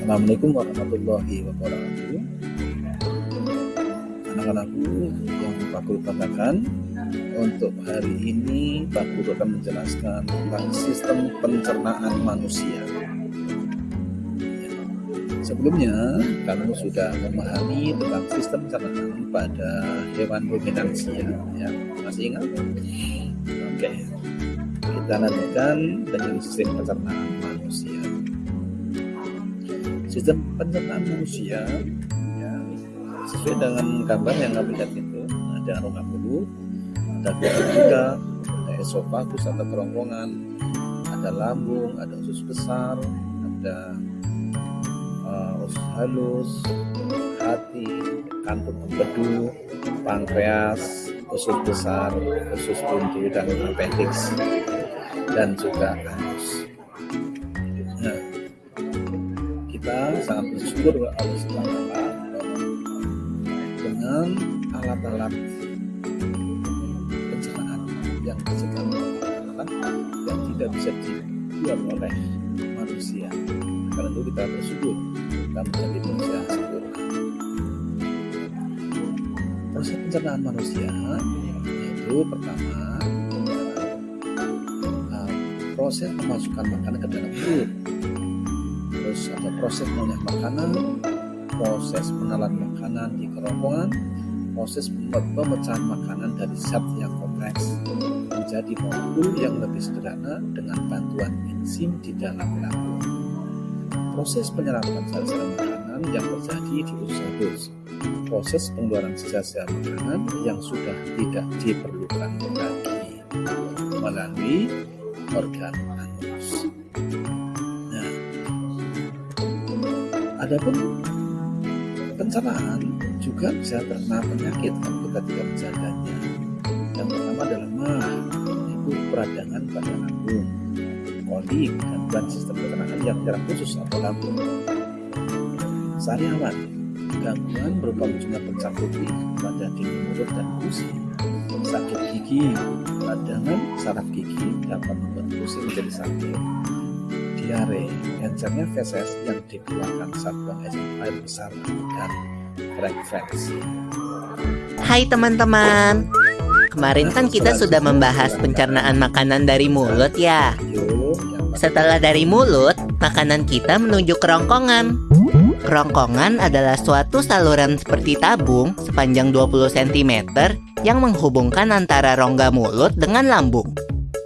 Assalamualaikum warahmatullahi wabarakatuh Anak-anakku yang Pak Guru katakan Untuk hari ini Pak Guru akan menjelaskan tentang sistem pencernaan manusia Sebelumnya, kamu sudah memahami tentang sistem pencernaan pada hewan ruminansia ya. Masih ingat? Oke Kita lanjutkan dengan sistem pencernaan sistem pencernaan manusia ya, sesuai dengan gambar yang kami lihat itu ada rongga mulut ada juga ada esofagus atau kerongkongan ada lambung ada usus besar ada uh, usus halus hati kantung empedu pankreas usus besar usus buntu dan appendix dan juga anus bersyukur kepada Allah SWT dengan alat-alat pencernaan yang disediakan yang tidak bisa dibuat oleh manusia. Karena itu kita bersyukur kita menjadi manusia sempurna. Proses pencernaan manusia yaitu pertama uh, proses memasukkan makanan ke dalam mulut terus ada proses mengolah makanan proses menelan makanan di kerongkongan proses pemecahan makanan dari zat yang kompleks. Menjadi molekul yang lebih sederhana dengan bantuan enzim di dalam lambung proses penyerapan sel-sel makanan yang terjadi di usus halus proses pengeluaran sisa-sisa makanan yang sudah tidak diperlukan lagi. Melalui organ anus. Adapun pencernaan juga bisa terkena penyakit kalau kita tidak menjaganya. Yang pertama adalah mah, yaitu peradangan pada lambung, kolik, gangguan sistem pencernaan yang menyerang khusus atau lambung. Sariawan, gangguan berupa munculnya pencak putih pada dinding mulut dan gusi. Sakit gigi, peradangan saraf gigi dapat membuat gusi menjadi sakit diare, encernya feses yang dikeluarkan saat buang air besar dan frekuensi. Hai teman-teman, kemarin kan kita sudah membahas pencernaan makanan dari mulut ya. Setelah dari mulut, makanan kita menuju kerongkongan. Kerongkongan adalah suatu saluran seperti tabung sepanjang 20 cm yang menghubungkan antara rongga mulut dengan lambung.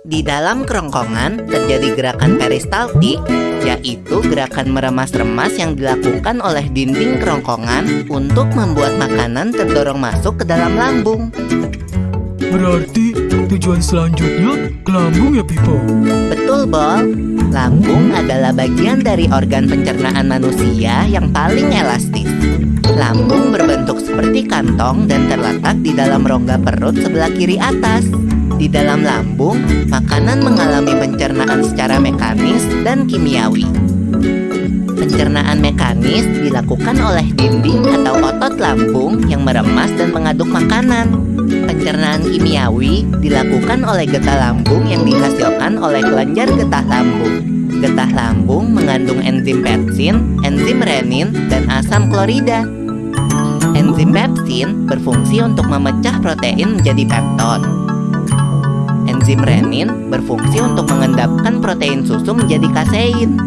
Di dalam kerongkongan terjadi gerakan peristaltik, yaitu gerakan meremas-remas yang dilakukan oleh dinding kerongkongan untuk membuat makanan terdorong masuk ke dalam lambung. Berarti tujuan selanjutnya ke lambung ya Pipo? Betul, Bol. Lambung adalah bagian dari organ pencernaan manusia yang paling elastis. Lambung berbentuk seperti kantong dan terletak di dalam rongga perut sebelah kiri atas. Di dalam lambung, makanan mengalami pencernaan secara mekanis dan kimiawi. Pencernaan mekanis dilakukan oleh dinding atau otot lambung yang meremas dan mengaduk makanan. Pencernaan kimiawi dilakukan oleh getah lambung yang dihasilkan oleh kelenjar getah lambung. Getah lambung mengandung enzim pepsin, enzim renin, dan asam klorida. Enzim pepsin berfungsi untuk memecah protein menjadi pepton. Enzim renin berfungsi untuk mengendapkan protein susu menjadi kasein.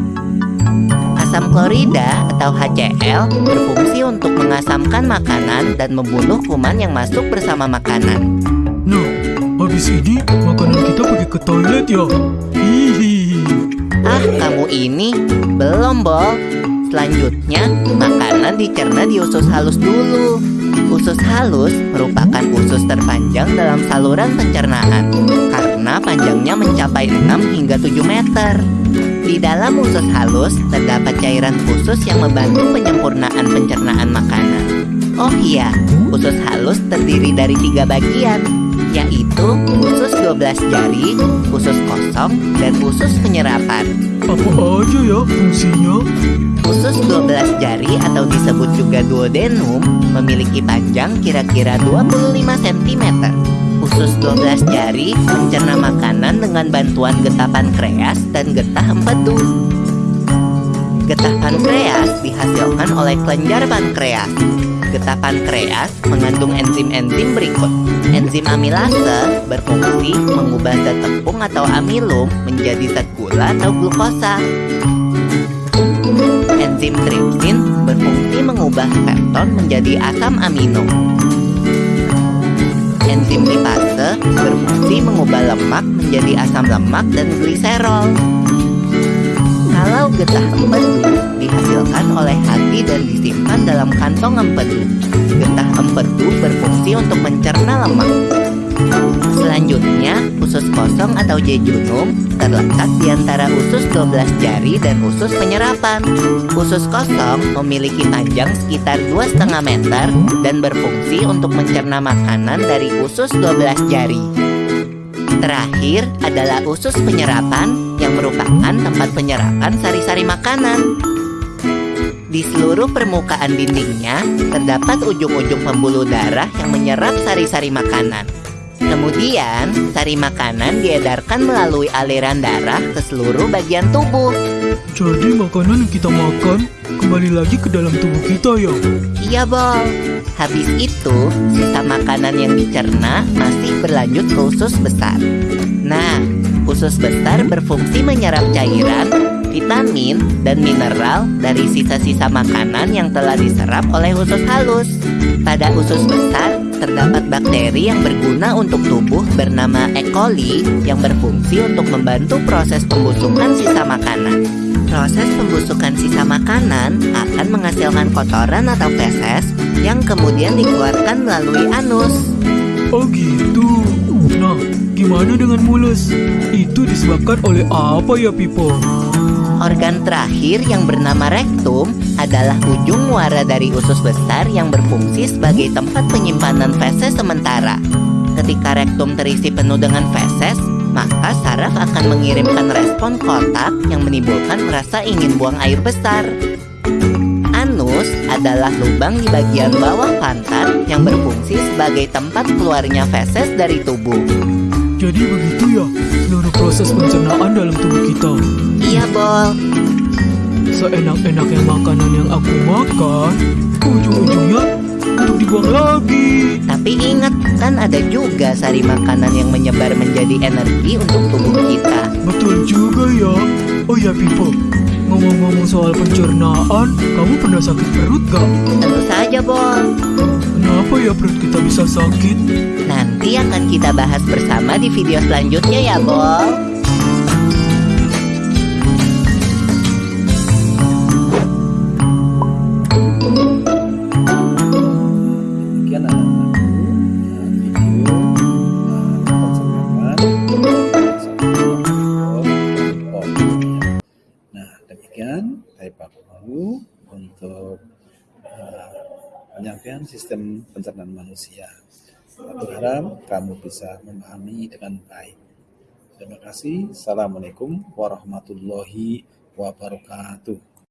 Asam klorida atau HCl berfungsi untuk mengasamkan makanan dan membunuh kuman yang masuk bersama makanan. Nah, habis ini makanan kita pergi ke toilet ya? Hihi. Ah, kamu ini belum, Bol. Selanjutnya, makanan dicerna di usus halus dulu. Usus halus merupakan usus terpanjang dalam saluran pencernaan karena panjangnya mencapai 6 hingga 7 meter. Di dalam usus halus terdapat cairan khusus yang membantu penyempurnaan pencernaan makanan. Oh iya, usus halus terdiri dari tiga bagian, yaitu usus 12 jari, usus kosong, dan usus penyerapan. Apa aja ya fungsinya? Usus 12 jari atau disebut juga duodenum memiliki panjang kira-kira 25 cm. Usus 12 jari mencerna makanan dengan bantuan getah pankreas dan getah empedu. Getah pankreas dihasilkan oleh kelenjar pankreas. Getah pankreas mengandung enzim-enzim berikut. Enzim amilase berfungsi mengubah zat tepung atau amilum menjadi zat gula atau glukosa. Enzim tripsin berfungsi mengubah pepton menjadi asam amino. Enzim lipase berfungsi mengubah lemak menjadi asam lemak dan gliserol. Kalau getah dalam kantong empedu, getah empedu berfungsi untuk mencerna lemak. Selanjutnya, usus kosong atau jejunum terletak di antara usus 12 jari dan usus penyerapan. Usus kosong memiliki panjang sekitar 2,5 meter dan berfungsi untuk mencerna makanan dari usus 12 jari. Terakhir adalah usus penyerapan yang merupakan tempat penyerapan sari-sari makanan. Di seluruh permukaan dindingnya terdapat ujung-ujung pembuluh darah yang menyerap sari-sari makanan. Kemudian, sari makanan diedarkan melalui aliran darah ke seluruh bagian tubuh. Jadi makanan yang kita makan kembali lagi ke dalam tubuh kita ya? Iya, Bol. Habis itu, sisa makanan yang dicerna masih berlanjut ke usus besar. Nah, usus besar berfungsi menyerap cairan, vitamin, dan mineral dari sisa-sisa makanan yang telah diserap oleh usus halus. Pada usus besar, terdapat bakteri yang berguna untuk tubuh bernama E. coli yang berfungsi untuk membantu proses pembusukan sisa makanan. Proses pembusukan sisa makanan akan menghasilkan kotoran atau feses yang kemudian dikeluarkan melalui anus. Oh gitu. Nah, gimana dengan mulus? Itu disebabkan oleh apa ya Pipo? Organ terakhir yang bernama rektum adalah ujung muara dari usus besar yang berfungsi sebagai tempat penyimpanan feses sementara. Ketika rektum terisi penuh dengan feses, maka saraf akan mengirimkan respon kotak yang menimbulkan rasa ingin buang air besar. Anus adalah lubang di bagian bawah pantat yang berfungsi sebagai tempat keluarnya feses dari tubuh. Jadi begitu ya seluruh proses pencernaan dalam tubuh kita. Iya, Bol. Seenak-enaknya makanan yang aku makan, ujung-ujungnya untuk dibuang lagi. Tapi ingat, kan ada juga sari makanan yang menyebar menjadi energi untuk tubuh kita. Betul juga ya. Oh ya Pipo, ngomong-ngomong soal pencernaan, kamu pernah sakit perut gak? Tentu saja, Bol. Kenapa ya perut kita bisa sakit? Nanti akan kita bahas bersama di video selanjutnya ya, Bol. Demikian saya Pak Guru untuk uh, penyampaian sistem pencernaan manusia. Aku kamu bisa memahami dengan baik. Terima kasih. Assalamualaikum warahmatullahi wabarakatuh.